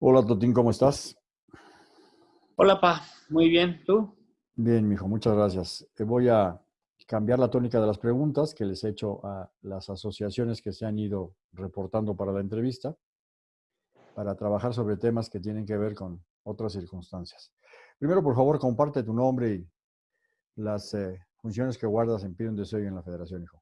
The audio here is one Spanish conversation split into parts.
Hola Totín, ¿cómo estás? Hola, Pa. Muy bien. ¿Tú? Bien, mijo, muchas gracias. Eh, Voy a cambiar la tónica de las preguntas que les he hecho a las asociaciones que se han ido reportando para la entrevista, para trabajar sobre temas que tienen que ver con otras circunstancias. Primero, por favor, comparte tu nombre y las eh, funciones que guardas en Pide un Deseo y en la Federación, hijo.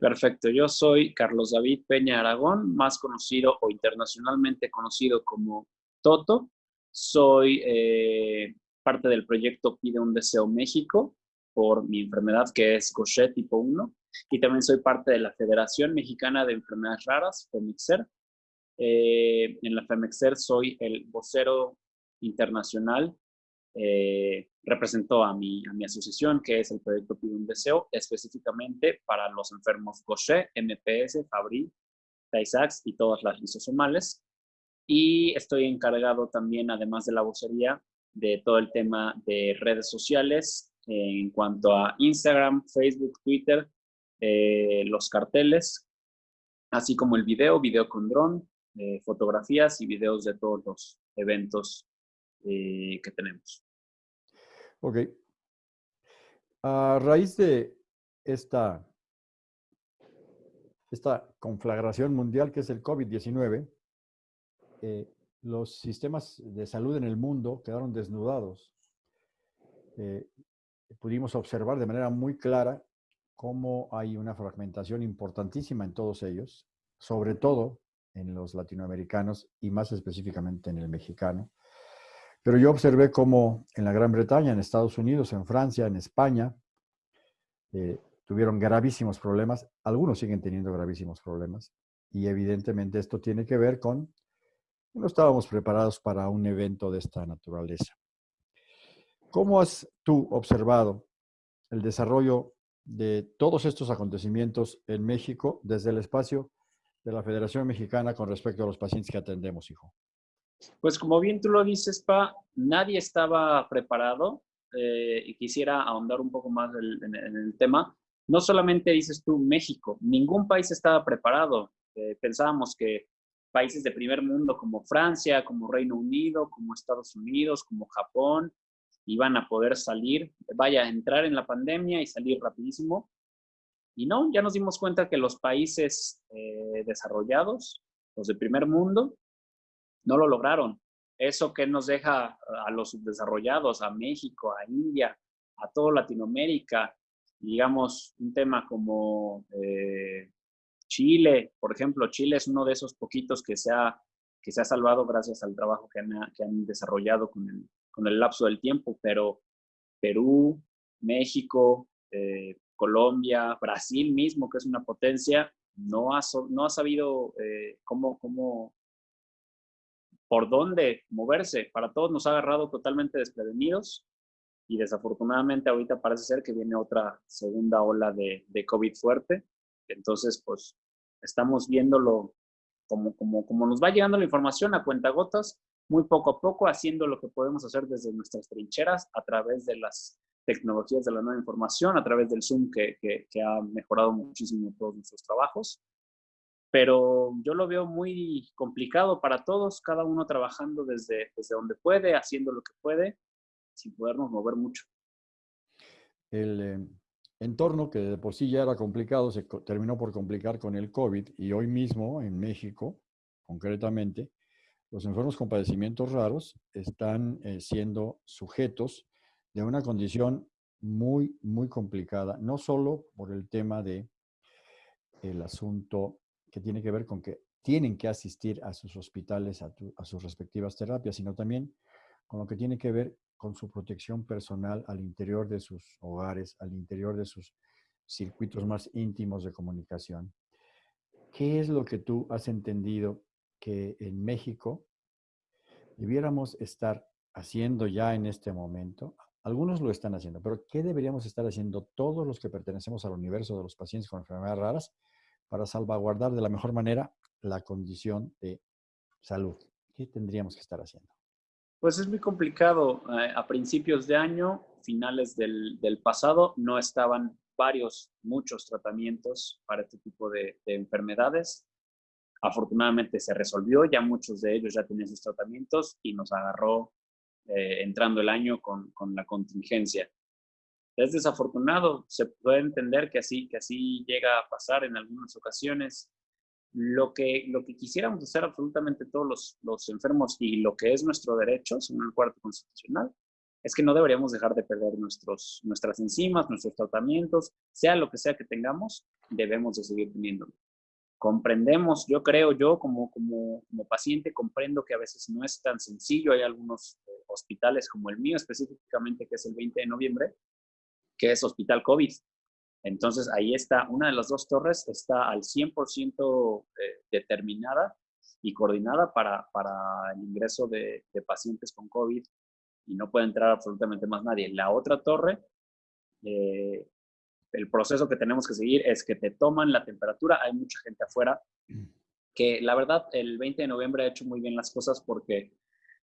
Perfecto. Yo soy Carlos David Peña Aragón, más conocido o internacionalmente conocido como Toto. Soy eh, parte del proyecto Pide un Deseo México por mi enfermedad que es Gaucher tipo 1 y también soy parte de la Federación Mexicana de Enfermedades Raras, FEMEXER. Eh, en la FEMEXER soy el vocero internacional eh, representó a mi, a mi asociación, que es el proyecto Pide un Deseo, específicamente para los enfermos Gaucher, MPS, Fabry, Tay-Sachs y todas las lisosomales. Y estoy encargado también, además de la vocería, de todo el tema de redes sociales eh, en cuanto a Instagram, Facebook, Twitter, eh, los carteles, así como el video, video con dron, eh, fotografías y videos de todos los eventos que tenemos. Ok. A raíz de esta, esta conflagración mundial que es el COVID-19, eh, los sistemas de salud en el mundo quedaron desnudados. Eh, pudimos observar de manera muy clara cómo hay una fragmentación importantísima en todos ellos, sobre todo en los latinoamericanos y más específicamente en el mexicano. Pero yo observé cómo en la Gran Bretaña, en Estados Unidos, en Francia, en España, eh, tuvieron gravísimos problemas. Algunos siguen teniendo gravísimos problemas. Y evidentemente esto tiene que ver con que no estábamos preparados para un evento de esta naturaleza. ¿Cómo has tú observado el desarrollo de todos estos acontecimientos en México desde el espacio de la Federación Mexicana con respecto a los pacientes que atendemos, hijo? Pues como bien tú lo dices, Pa, nadie estaba preparado eh, y quisiera ahondar un poco más en, el tema. No solamente dices tú México, ningún país estaba preparado. Eh, pensábamos que países de primer mundo como Francia, como Reino Unido, como Estados Unidos, como Japón, iban a poder salir, vaya, entrar en la pandemia y salir rapidísimo. Y no, ya nos dimos cuenta que los países eh, desarrollados, los de primer mundo, no lo lograron. Eso que nos deja a los subdesarrollados, a México, a India, a toda Latinoamérica, digamos, un tema como eh, Chile, por ejemplo, Chile es uno de esos poquitos que se ha, que se ha salvado gracias al trabajo que han, que han desarrollado con el, con el lapso del tiempo, pero Perú, México, eh, Colombia, Brasil mismo, que es una potencia, no ha, no ha sabido eh, cómo, cómo, por dónde moverse. Para todos nos ha agarrado totalmente desprevenidos y desafortunadamente ahorita parece ser que viene otra segunda ola de, COVID fuerte. Entonces, pues estamos viéndolo como, como, como nos va llegando la información a cuentagotas, muy poco a poco, haciendo lo que podemos hacer desde nuestras trincheras a través de las tecnologías de la nueva información, a través del Zoom que, que ha mejorado muchísimo todos nuestros trabajos pero yo lo veo muy complicado para todos, cada uno trabajando desde, desde donde puede, haciendo lo que puede, sin podernos mover mucho. El eh, entorno, que de por sí ya era complicado, se co- terminó por complicar con el COVID y hoy mismo en México, concretamente, los enfermos con padecimientos raros están eh, siendo sujetos de una condición muy, muy complicada, no solo por el tema de el asunto que tiene que ver con que tienen que asistir a sus hospitales, a, tu- a sus respectivas terapias, sino también con lo que tiene que ver con su protección personal al interior de sus hogares, al interior de sus circuitos más íntimos de comunicación. ¿Qué es lo que tú has entendido que en México debiéramos estar haciendo ya en este momento? Algunos lo están haciendo, pero ¿qué deberíamos estar haciendo todos los que pertenecemos al universo de los pacientes con enfermedades raras para salvaguardar de la mejor manera la condición de salud? ¿Qué tendríamos que estar haciendo? Pues es muy complicado. Eh, a principios de año, finales del, pasado, no estaban varios, muchos tratamientos para este tipo de, de enfermedades. Afortunadamente se resolvió, ya muchos de ellos ya tenían sus tratamientos y nos agarró eh, entrando el año con, la contingencia. Es desafortunado, se puede entender que así, que así llega a pasar en algunas ocasiones. Lo que, lo que quisiéramos hacer absolutamente todos los, los enfermos y lo que es nuestro derecho, según el cuarto constitucional, es que no deberíamos dejar de perder nuestros, nuestras enzimas, nuestros tratamientos, sea lo que sea que tengamos, debemos de seguir teniéndolo comprendemos, yo creo, yo como, como, como, paciente comprendo que a veces no es tan sencillo. Hay algunos eh, hospitales como el mío específicamente, que es el 20 de noviembre, que es hospital COVID. Entonces ahí está, una de las dos torres está al 100% eh, determinada y coordinada para, para el ingreso de, pacientes con COVID y no puede entrar absolutamente más nadie. La otra torre eh, el proceso que tenemos que seguir es que te toman la temperatura. Hay mucha gente afuera que la verdad el 20 de noviembre ha hecho muy bien las cosas porque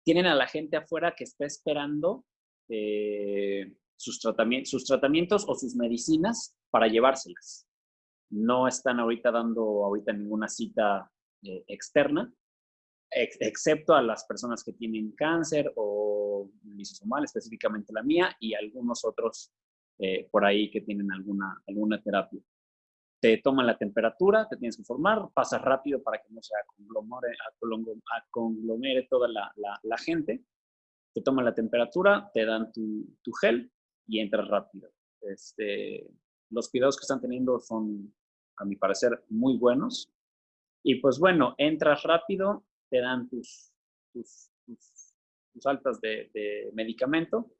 tienen a la gente afuera que está esperando eh, sus, tratamientos, sus tratamientos o sus medicinas para llevárselas. No están ahorita dando ahorita ninguna cita eh, externa, excepto a las personas que tienen cáncer o lisosomal, específicamente la mía, y algunos otros eh, por ahí que tienen alguna, alguna terapia. Te toman la temperatura, te tienes que formar, pasas rápido para que no se conglomere, conglomere toda la, la, gente. Te toman la temperatura, te dan tu, tu gel y entras rápido. Este, los cuidados que están teniendo son, a mi parecer, muy buenos. Y pues bueno, entras rápido, te dan tus, tus, tus, altas de, medicamento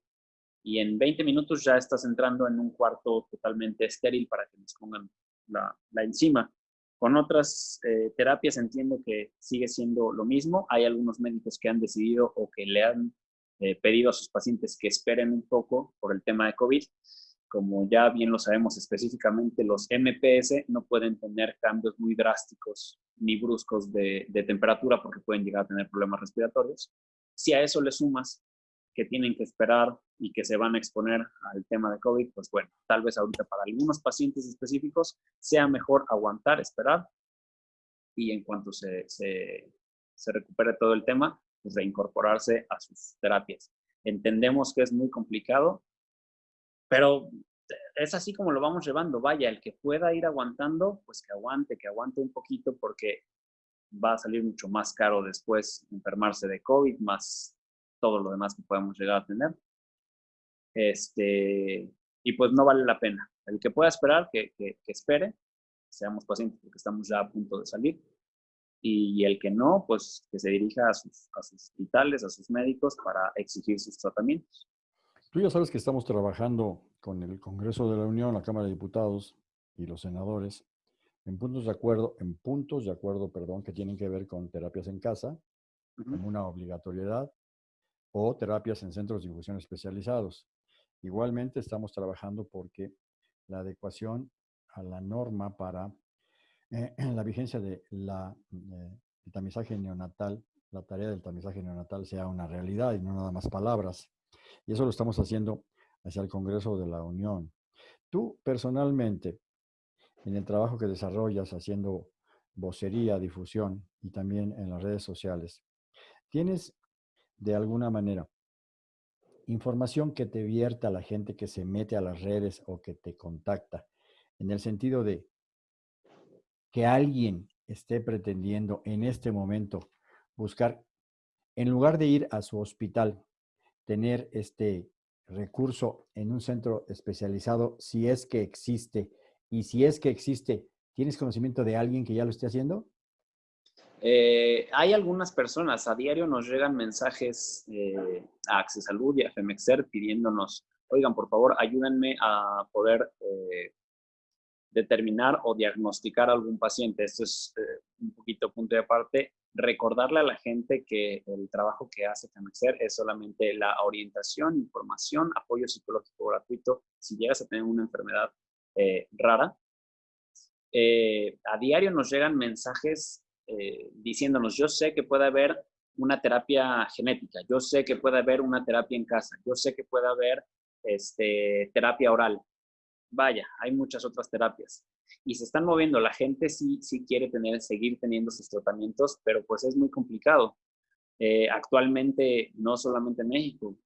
y en 20 minutos ya estás entrando en un cuarto totalmente estéril para que nos pongan la, la enzima. Con otras eh, terapias entiendo que sigue siendo lo mismo. Hay algunos médicos que han decidido o que le han eh, pedido a sus pacientes que esperen un poco por el tema de COVID. Como ya bien lo sabemos específicamente, los MPS no pueden tener cambios muy drásticos ni bruscos de, de temperatura porque pueden llegar a tener problemas respiratorios. Si a eso le sumas que tienen que esperar y que se van a exponer al tema de COVID, pues bueno, tal vez ahorita para algunos pacientes específicos sea mejor aguantar, esperar y en cuanto se, se, se recupere todo el tema, reincorporarse a sus terapias. Entendemos que es muy complicado, pero es así como lo vamos llevando. Vaya, el que pueda ir aguantando, pues que aguante, que aguante un poquito porque va a salir mucho más caro después enfermarse de COVID, más todo lo demás que podemos llegar a tener. Este, y pues no vale la pena. El que pueda esperar, que, que, espere, seamos pacientes porque estamos ya a punto de salir. Y, el que no, pues que se dirija a sus, a sus hospitales, a sus médicos para exigir sus tratamientos. Tú ya sabes que estamos trabajando con el Congreso de la Unión, la Cámara de Diputados y los senadores en puntos de acuerdo, en puntos de acuerdo, perdón, que tienen que ver con terapias en casa, como una obligatoriedad, o terapias en centros de difusión especializados. Igualmente estamos trabajando porque la adecuación a la norma para eh, la vigencia de la, tamizaje neonatal, la tarea del tamizaje neonatal sea una realidad y no nada más palabras. Y eso lo estamos haciendo hacia el Congreso de la Unión. Tú personalmente, en el trabajo que desarrollas haciendo vocería, difusión y también en las redes sociales, ¿tienes de alguna manera. Información que te vierta la gente que se mete a las redes o que te contacta, en el sentido de que alguien esté pretendiendo en este momento buscar, en lugar de ir a su hospital, tener este recurso en un centro especializado, si es que existe, y si es que existe, ¿tienes conocimiento de alguien que ya lo esté haciendo? Eh, hay algunas personas, a diario nos llegan mensajes eh, a Salud y a Femexer pidiéndonos, oigan, por favor, ayúdenme a poder eh, determinar o diagnosticar a algún paciente. Esto es eh, un poquito punto de aparte. Recordarle a la gente que el trabajo que hace Femexer es solamente la orientación, información, apoyo psicológico gratuito si llegas a tener una enfermedad rara. a diario nos llegan mensajes eh, diciéndonos, yo sé que puede haber una terapia genética, yo sé que puede haber una terapia en casa, yo sé que puede haber este, terapia oral. Vaya, hay muchas otras terapias. Y se están moviendo, la gente sí, sí quiere tener, seguir teniendo sus tratamientos, pero pues es muy complicado. Eh, actualmente, no solamente en México,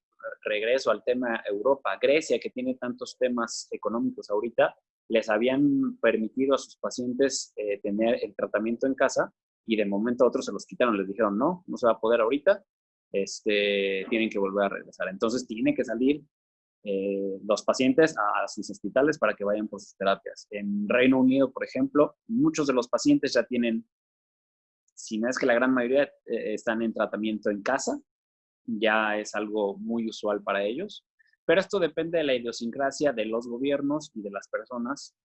regreso al tema Europa, Grecia, que tiene tantos temas económicos ahorita, les habían permitido a sus pacientes eh, tener el tratamiento en casa y de momento a otros se los quitaron, les dijeron, no, no se va a poder ahorita, este, tienen que volver a regresar. Entonces, tiene que salir eh, los pacientes a sus hospitales para que vayan por sus terapias. En Reino Unido, por ejemplo, muchos de los pacientes ya tienen, si no es que la gran mayoría eh, están en tratamiento en casa, ya es algo muy usual para ellos. Pero esto depende de la idiosincrasia de los gobiernos y de las personas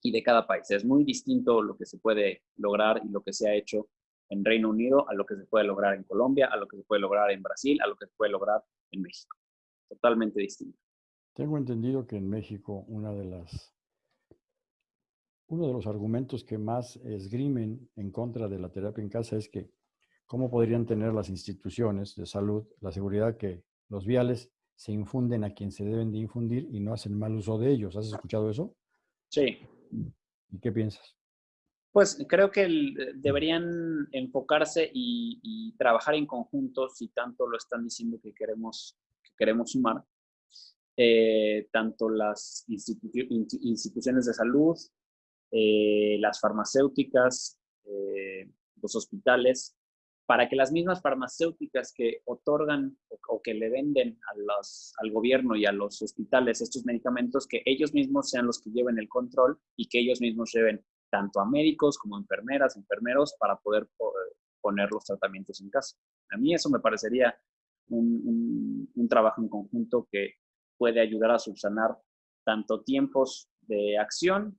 y de cada país. Es muy distinto lo que se puede lograr y lo que se ha hecho en Reino Unido a lo que se puede lograr en Colombia, a lo que se puede lograr en Brasil, a lo que se puede lograr en México. Totalmente distinto. Tengo entendido que en México una de las uno de los argumentos que más esgrimen en contra de la terapia en casa es que cómo podrían tener las instituciones de salud la seguridad que los viales se infunden a quien se deben de infundir y no hacen mal uso de ellos. ¿Has escuchado eso? Sí. ¿Y qué piensas? Pues creo que deberían enfocarse y, trabajar en conjunto, si tanto lo están diciendo que queremos, que queremos sumar, eh, tanto las instituciones de salud, eh, las farmacéuticas, eh, los hospitales, para que las mismas farmacéuticas que otorgan o, que le venden a los, al gobierno y a los hospitales estos medicamentos, que ellos mismos sean los que lleven el control y que ellos mismos lleven tanto a médicos como a enfermeras, enfermeros, para poder poner los tratamientos en casa. A mí eso me parecería un, un trabajo en conjunto que puede ayudar a subsanar tanto tiempos de acción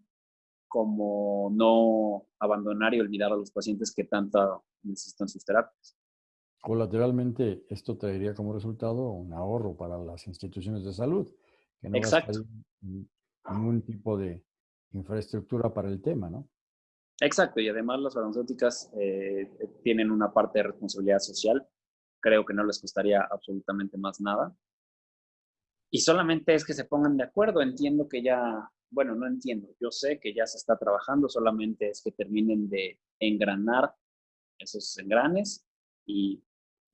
como no abandonar y olvidar a los pacientes que tanto necesitan sus terapias. Colateralmente, esto traería como resultado un ahorro para las instituciones de salud, que no Exacto. ningún tipo de infraestructura para el tema, ¿no? Exacto, y además las farmacéuticas eh, tienen una parte de responsabilidad social. Creo que no les costaría absolutamente más nada. Y solamente es que se pongan de acuerdo. Entiendo que ya, bueno, no entiendo, yo sé que ya se está trabajando, solamente es que terminen de engranar esos engranes y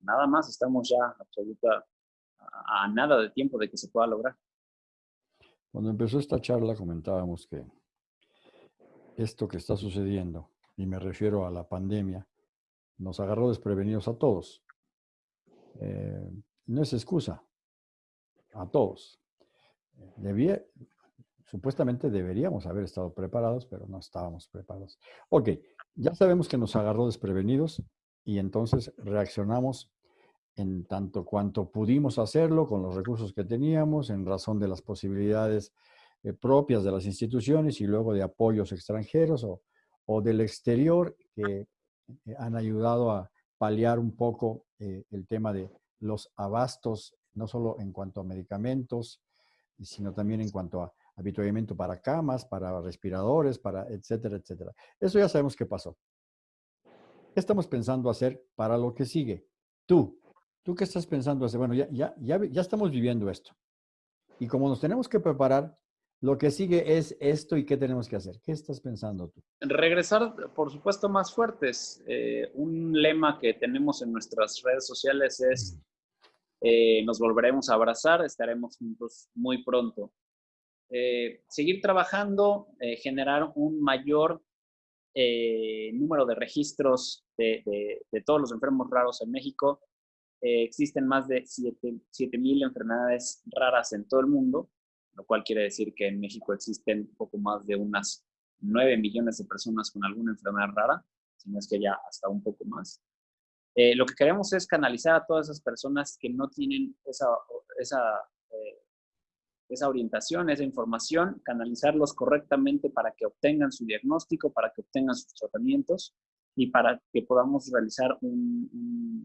nada más, estamos ya absoluta a, nada de tiempo de que se pueda lograr. Cuando empezó esta charla comentábamos que esto que está sucediendo, y me refiero a la pandemia, nos agarró desprevenidos a todos. Eh, no es excusa, a todos. Debía, supuestamente deberíamos haber estado preparados, pero no estábamos preparados. Ok, ya sabemos que nos agarró desprevenidos y entonces reaccionamos en tanto cuanto pudimos hacerlo con los recursos que teníamos, en razón de las posibilidades eh, propias de las instituciones y luego de apoyos extranjeros o, del exterior que eh, han ayudado a paliar un poco eh, el tema de los abastos, no solo en cuanto a medicamentos, sino también en cuanto a habituamiento para camas, para respiradores, para etcétera, etcétera. Eso ya sabemos qué pasó. ¿Qué estamos pensando hacer para lo que sigue? Tú, ¿tú qué estás pensando hacer? Bueno, ya, ya, ya, ya estamos viviendo esto. Y como nos tenemos que preparar, lo que sigue es esto y qué tenemos que hacer. ¿Qué estás pensando tú? Regresar, por supuesto, más fuertes. Eh, un lema que tenemos en nuestras redes sociales es, eh, nos volveremos a abrazar, estaremos juntos muy pronto. Eh, seguir trabajando, eh, generar un mayor eh, número de registros de, todos los enfermos raros en México. existen más de 7.000 enfermedades raras en todo el mundo, lo cual quiere decir que en México existen poco más de unas 9 millones de personas con alguna enfermedad rara, si no es que ya hasta un poco más. Lo que queremos es canalizar a todas esas personas que no tienen esa, esa esa orientación, esa información, canalizarlos correctamente para que obtengan su diagnóstico, para que obtengan sus tratamientos y para que podamos realizar una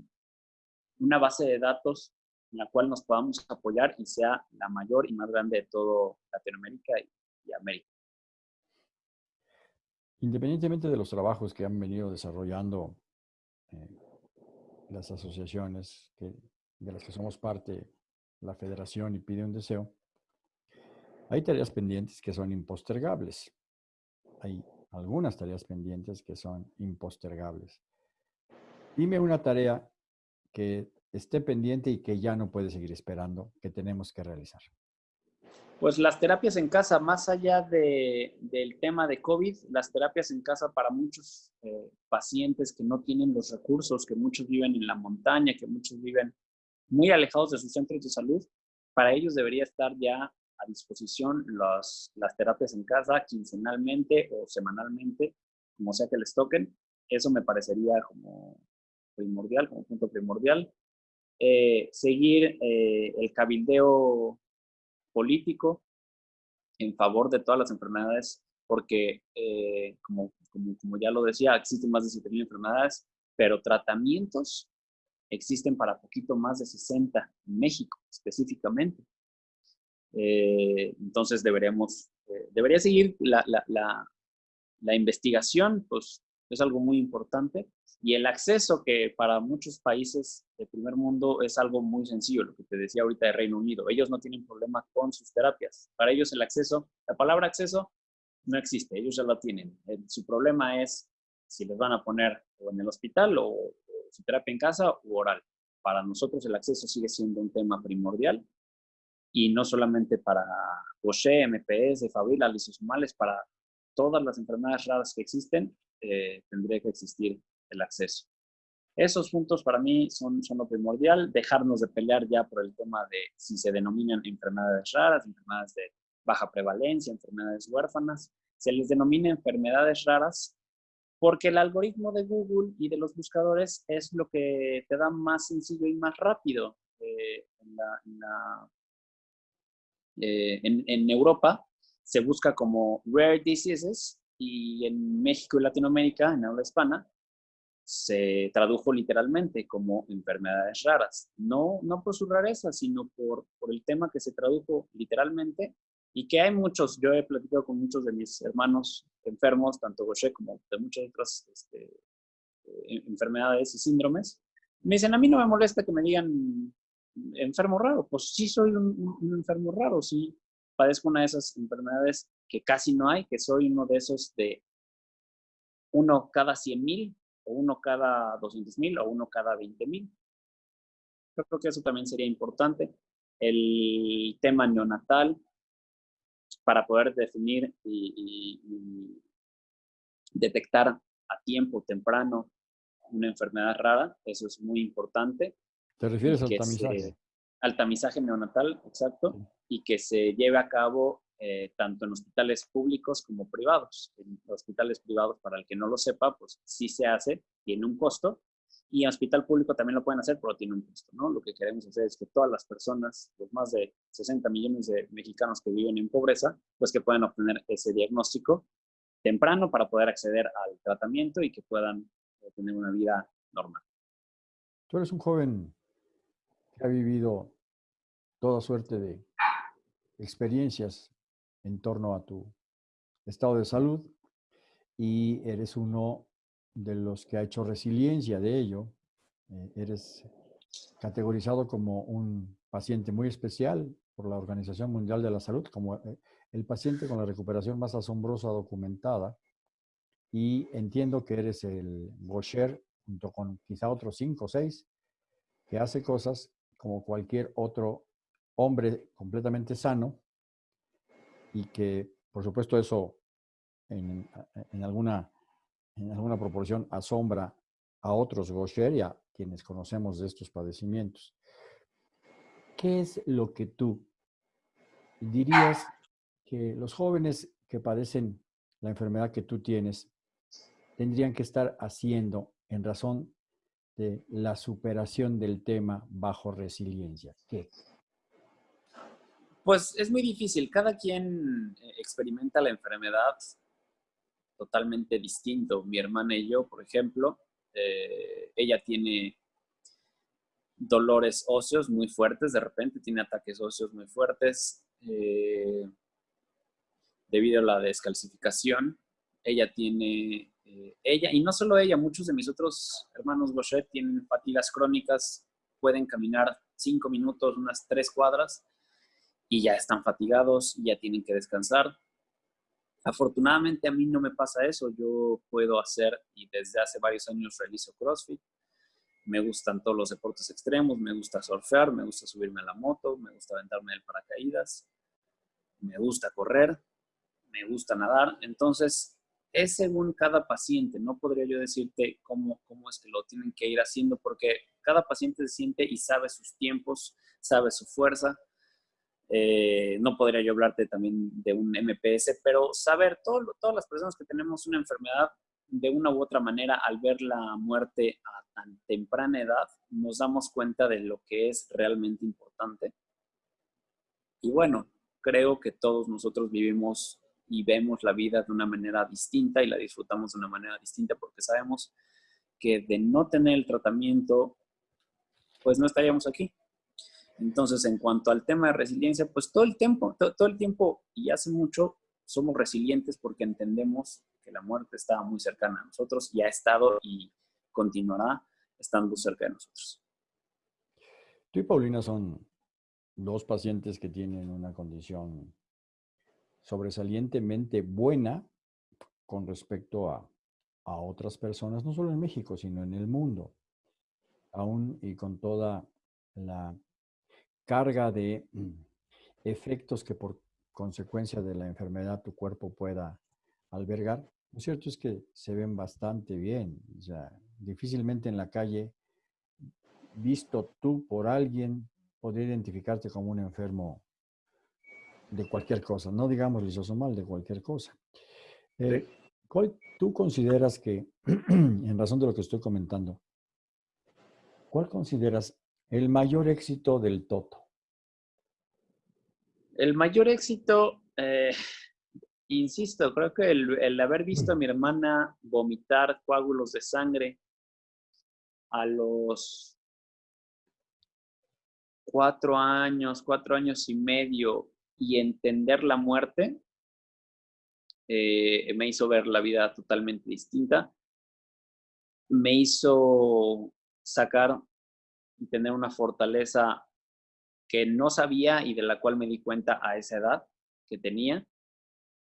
base de datos en la cual nos podamos apoyar y sea la mayor y más grande de todo Latinoamérica y, América. Independientemente de los trabajos que han venido desarrollando eh, las asociaciones de las que somos parte, la federación y pide un deseo, Hay tareas pendientes que son impostergables. Hay algunas tareas pendientes que son impostergables. Dime una tarea que esté pendiente y que ya no puede seguir esperando, que tenemos que realizar. Pues las terapias en casa, más allá de, del tema de COVID, las terapias en casa para muchos eh, pacientes que no tienen los recursos, que muchos viven en la montaña, que muchos viven muy alejados de sus centros de salud, para ellos debería estar ya a disposición las terapias en casa quincenalmente o semanalmente, como sea que les toquen. Eso me parecería como primordial, como punto primordial. Eh, seguir eh, el cabildeo político en favor de todas las enfermedades, porque, eh, como, como, ya lo decía, existen más de 7.000 enfermedades, pero tratamientos existen para poquito más de 60 en México específicamente. Eh, entonces deberíamos, eh, debería seguir la, la, la, la, investigación, pues es algo muy importante, y el acceso, que para muchos países del primer mundo es algo muy sencillo, lo que te decía ahorita de Reino Unido. Ellos no tienen problema con sus terapias. Para ellos el acceso, la palabra acceso no existe, ellos ya la tienen. su problema es si les van a poner o en el hospital o, su terapia en casa o oral. Para nosotros el acceso sigue siendo un tema primordial y no solamente para Gaucher, MPS, Fabila, lisosomales, para todas las enfermedades raras que existen, eh, tendría que existir el acceso. Esos puntos para mí son, son lo primordial, dejarnos de pelear ya por el tema de si se denominan enfermedades raras, enfermedades de baja prevalencia, enfermedades huérfanas, se les denomina enfermedades raras porque el algoritmo de Google y de los buscadores es lo que te da más sencillo y más rápido. Eh, eh, en Europa se busca como rare diseases y en México y Latinoamérica, en habla hispana, se tradujo literalmente como enfermedades raras. No, no por su rareza, sino por, por el tema que se tradujo literalmente y que hay muchos, yo he platicado con muchos de mis hermanos enfermos, tanto Gaucher como de muchas otras este, eh, enfermedades y síndromes. Me dicen, a mí no me molesta que me digan enfermo raro. Pues sí soy un, un enfermo raro, sí padezco una de esas enfermedades que casi no hay, que soy uno de esos de uno cada 100 mil, o uno cada 200 mil, o uno cada 20 mil. Yo creo que eso también sería importante. El tema neonatal, para poder definir y, detectar a tiempo temprano una enfermedad rara, eso es muy importante. ¿Te refieres al tamizaje? al tamizaje neonatal, exacto, y que se lleve a cabo eh, tanto en hospitales públicos como privados. En hospitales privados, para el que no lo sepa, pues sí se hace, tiene un costo, y en hospital público también lo pueden hacer, pero tiene un costo, ¿no? Lo que queremos hacer es que todas las personas, los más de 60 millones de mexicanos que viven en pobreza, pues que puedan obtener ese diagnóstico temprano para poder acceder al tratamiento y que puedan eh, tener una vida normal. Tú eres un joven que ha vivido toda suerte de experiencias en torno a tu estado de salud y eres uno de los que ha hecho resiliencia de ello. Eh, eres categorizado como un paciente muy especial por la Organización Mundial de la Salud, como eh, el paciente con la recuperación más asombrosa documentada. Y entiendo que eres el Gaucher, junto con quizá otros cinco o seis, que hace cosas como cualquier otro hombre completamente sano y que, por supuesto, eso en, alguna, en alguna proporción asombra a otros Gaucher y a quienes conocemos de estos padecimientos. ¿Qué es lo que tú dirías que los jóvenes que padecen la enfermedad que tú tienes tendrían que estar haciendo en razón de la superación del tema bajo resiliencia? ¿Qué? Pues es muy difícil. Cada quien eh, experimenta la enfermedad totalmente distinto. Mi hermana y yo, por ejemplo, eh, ella tiene dolores óseos muy fuertes, de repente tiene ataques óseos muy fuertes eh, debido a la descalcificación. Ella tiene, ella, y no solo ella, muchos de mis otros hermanos Gaucher tienen fatigas crónicas, pueden caminar cinco minutos, unas tres cuadras, y ya están fatigados, ya tienen que descansar. Afortunadamente a mí no me pasa eso, yo puedo hacer y desde hace varios años realizo CrossFit, me gustan todos los deportes extremos, me gusta surfear, me gusta subirme a la moto, me gusta aventarme del paracaídas, me gusta correr, me gusta nadar. Entonces, es según cada paciente. No podría yo decirte cómo, cómo es que lo tienen que ir haciendo porque cada paciente se siente y sabe sus tiempos, sabe su fuerza. Eh, no podría yo hablarte también de un MPS, pero saber, todo, todas las personas que tenemos una enfermedad, de una u otra manera, al ver la muerte a tan temprana edad, nos damos cuenta de lo que es realmente importante. Y bueno, creo que todos nosotros vivimos y vemos la vida de una manera distinta y la disfrutamos de una manera distinta porque sabemos que de no tener el tratamiento, pues no estaríamos aquí. Entonces, en cuanto al tema de resiliencia, pues todo el tiempo, todo, el tiempo y hace mucho somos resilientes porque entendemos que la muerte está muy cercana a nosotros y ha estado y continuará estando cerca de nosotros. Tú y Paulina son dos pacientes que tienen una condición sobresalientemente buena con respecto a, a, otras personas, no solo en México, sino en el mundo, aún y con toda la carga de mm, efectos que por consecuencia de la enfermedad tu cuerpo pueda albergar. Lo cierto es que se ven bastante bien, o sea, difícilmente en la calle, visto tú por alguien, podría identificarte como un enfermo de cualquier cosa, no digamos lisosomal, de cualquier cosa. Eh, ¿Cuál tú consideras que, en razón de lo que estoy comentando, cuál consideras el mayor éxito del Toto? El mayor éxito, eh, insisto, creo que el, haber visto a mi hermana vomitar coágulos de sangre a los cuatro años, cuatro años y medio, y entender la muerte eh, me hizo ver la vida totalmente distinta. Me hizo sacar y tener una fortaleza que no sabía y de la cual me di cuenta a esa edad que tenía,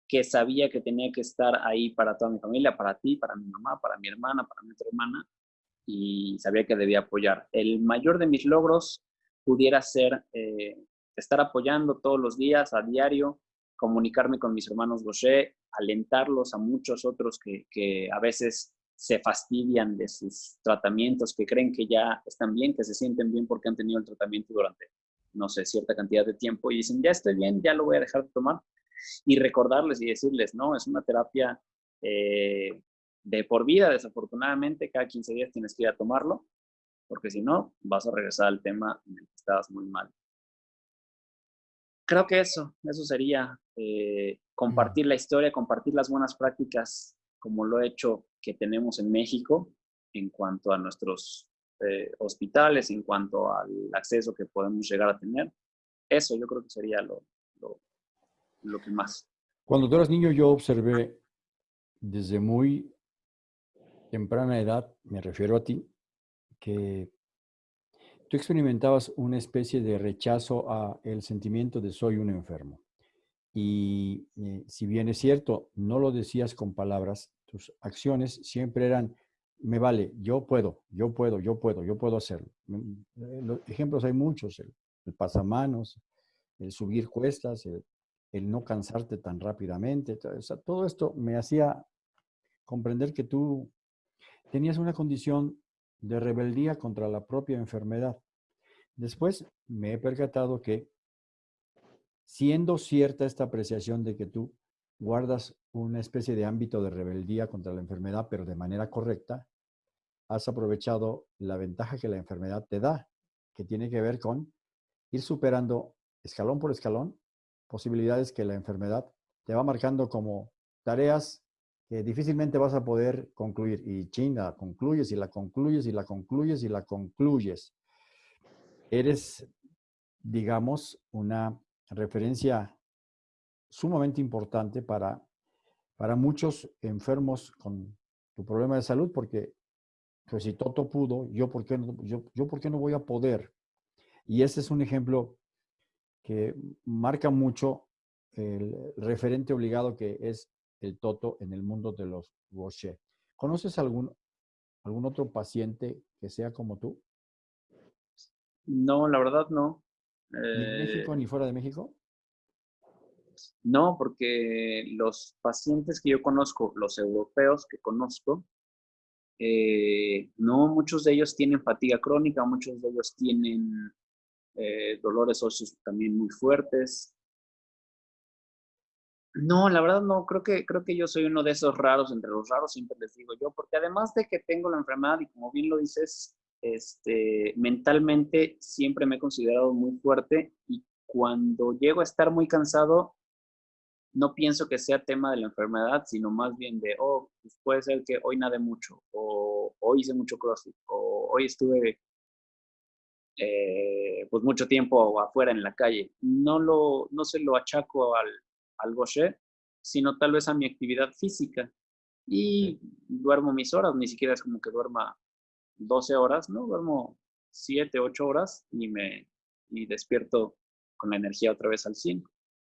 que sabía que tenía que estar ahí para toda mi familia, para ti, para mi mamá, para mi hermana, para mi otra hermana, y sabía que debía apoyar. El mayor de mis logros pudiera ser eh, estar apoyando todos los días, a diario, comunicarme con mis hermanos Gaucher, alentarlos a muchos otros que, que, a veces se fastidian de sus tratamientos, que creen que ya están bien, que se sienten bien porque han tenido el tratamiento durante, no sé, cierta cantidad de tiempo y dicen, ya estoy bien, ya lo voy a dejar de tomar. Y recordarles y decirles, no, es una terapia eh, de por vida, desafortunadamente, cada 15 días tienes que ir a tomarlo, porque si no, vas a regresar al tema en el que estabas muy mal creo que eso, eso sería eh, compartir la historia, compartir las buenas prácticas, como lo he hecho que tenemos en México en cuanto a nuestros eh, hospitales, en cuanto al acceso que podemos llegar a tener. Eso yo creo que sería lo, lo, lo que más. Cuando tú eras niño yo observé desde muy temprana edad, me refiero a ti, que tú experimentabas una especie de rechazo a el sentimiento de soy un enfermo. Y eh, si bien es cierto, no lo decías con palabras, tus acciones siempre eran, me vale, yo puedo, yo puedo, yo puedo, yo puedo hacerlo. Mm, eh, los ejemplos hay muchos, el, pasamanos, el subir cuestas, el, no cansarte tan rápidamente. todo esto me hacía comprender que tú tenías una condición de rebeldía contra la propia enfermedad. Después me he percatado que, siendo cierta esta apreciación de que tú guardas una especie de ámbito de rebeldía contra la enfermedad, pero de manera correcta, has aprovechado la ventaja que la enfermedad te da, que tiene que ver con ir superando escalón por escalón posibilidades que la enfermedad te va marcando como tareas que difícilmente vas a poder concluir. Y chinga, concluyes y la concluyes y la concluyes y la concluyes. Eres, digamos, una referencia sumamente importante para, para muchos enfermos con tu problema de salud, porque pues si Toto pudo, yo por, qué no, yo, yo por qué no voy a poder. Y ese es un ejemplo que marca mucho el referente obligado que es el Toto en el mundo de los Gaucher. ¿Conoces algún, algún otro paciente que sea como tú? No, la verdad no. ¿Ni en México Eh, ni fuera de México? No, porque los pacientes que yo conozco, los europeos que conozco, eh, no, muchos de ellos tienen fatiga crónica, muchos de ellos tienen eh, dolores óseos también muy fuertes. No, la verdad no, creo que, creo que yo soy uno de esos raros, entre los raros siempre les digo yo, porque además de que tengo la enfermedad y como bien lo dices, este, mentalmente siempre me he considerado muy fuerte y cuando llego a estar muy cansado, no pienso que sea tema de la enfermedad, sino más bien de, oh, pues puede ser que hoy nadé mucho, o hoy hice mucho crossfit, o hoy estuve eh, pues mucho tiempo afuera en la calle. No, lo, no se lo achaco al, al Gaucher, sino tal vez a mi actividad física. Y duermo mis horas, ni siquiera es como que duerma 12 horas, ¿no? Duermo 7, 8 horas y me y despierto con la energía otra vez al 100.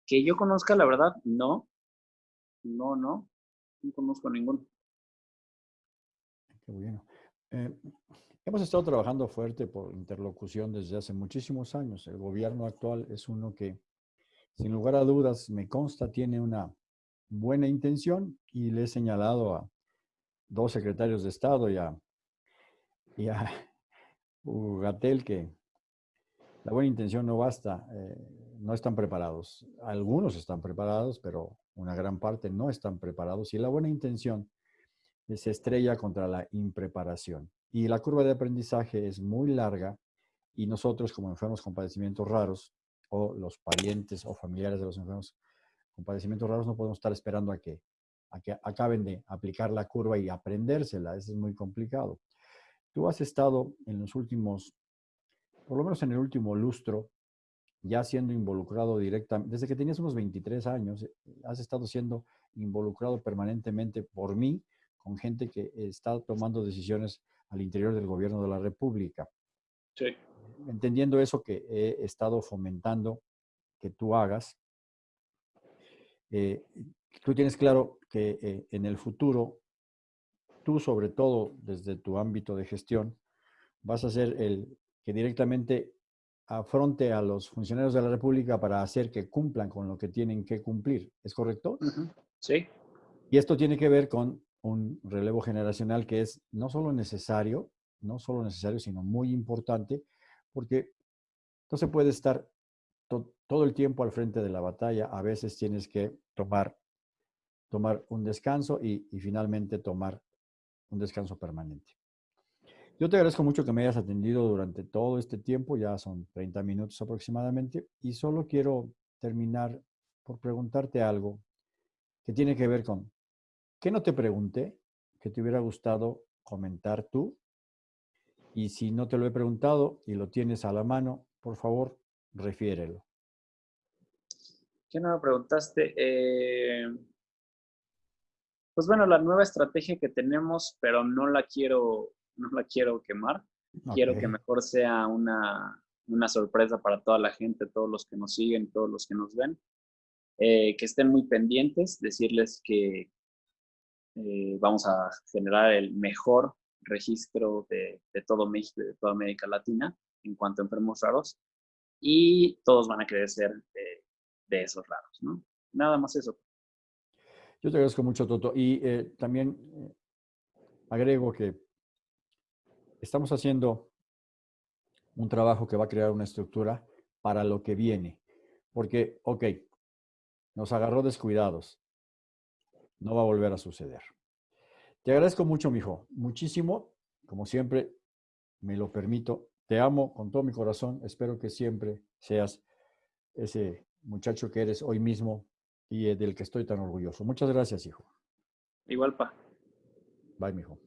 Que yo conozca, la verdad, no. No, no. No conozco ninguno. Qué bueno. Eh, hemos estado trabajando fuerte por interlocución desde hace muchísimos años. El gobierno actual es uno que, sin lugar a dudas, me consta, tiene una buena intención y le he señalado a dos secretarios de Estado y a, y a Gatel que la buena intención no basta, eh, no están preparados. Algunos están preparados, pero una gran parte no están preparados y la buena intención se estrella contra la impreparación. Y la curva de aprendizaje es muy larga y nosotros como enfermos con padecimientos raros o los parientes o familiares de los enfermos con padecimientos raros no podemos estar esperando a que, a que acaben de aplicar la curva y aprendérsela. Eso es muy complicado. Tú has estado en los últimos, por lo menos en el último lustro, ya siendo involucrado directamente, desde que tenías unos 23 años, has estado siendo involucrado permanentemente por mí con gente que está tomando decisiones al interior del gobierno de la República. Sí. Entendiendo eso que he estado fomentando que tú hagas, eh, tú tienes claro que eh, en el futuro, tú sobre todo desde tu ámbito de gestión, vas a ser el que directamente afronte a los funcionarios de la República para hacer que cumplan con lo que tienen que cumplir. ¿Es correcto? Uh -huh. Sí. Y esto tiene que ver con un relevo generacional que es no solo necesario, no solo necesario, sino muy importante, porque no se puede estar to todo el tiempo al frente de la batalla. A veces tienes que tomar, tomar un descanso y, y finalmente tomar un descanso permanente. Yo te agradezco mucho que me hayas atendido durante todo este tiempo, ya son 30 minutos aproximadamente, y solo quiero terminar por preguntarte algo que tiene que ver con, ¿qué no te pregunté que te hubiera gustado comentar tú? Y si no te lo he preguntado y lo tienes a la mano, por favor, refiérelo. ¿Qué no me preguntaste? Eh, pues bueno, la nueva estrategia que tenemos, pero no la quiero, no la quiero quemar. Okay. Quiero que mejor sea una, una, sorpresa para toda la gente, todos los que nos siguen, todos los que nos ven. Eh, que estén muy pendientes, decirles que eh, vamos a generar el mejor registro de, de, todo México y de toda América Latina en cuanto a enfermos raros y todos van a querer ser de, de esos raros, ¿no? Nada más eso. Yo te agradezco mucho, Toto. Y eh, también agrego que estamos haciendo un trabajo que va a crear una estructura para lo que viene. Porque, ok, nos agarró descuidados. No va a volver a suceder. Te agradezco mucho, mijo. Muchísimo. Como siempre, me lo permito. Te amo con todo mi corazón. Espero que siempre seas ese muchacho que eres hoy mismo y del que estoy tan orgulloso. Muchas gracias, hijo. Igual, pa. Bye, mijo.